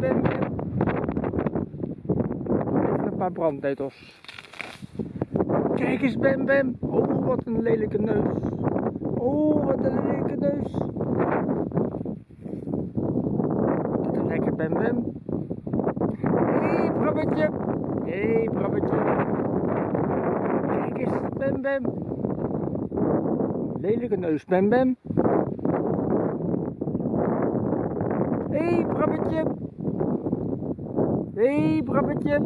Bem Bem. Even een paar brandnetels. Kijk eens Bem Bem. Oh, wat een lelijke neus. Oh, wat een lelijke neus. Wat een lekker Bem Bem. Hé, hey. Hé, hey. Kijk eens, Bem Bem. Lelijke neus, Bem Bem. Hé, hey. Hé, hey, Brabbetje.